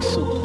So.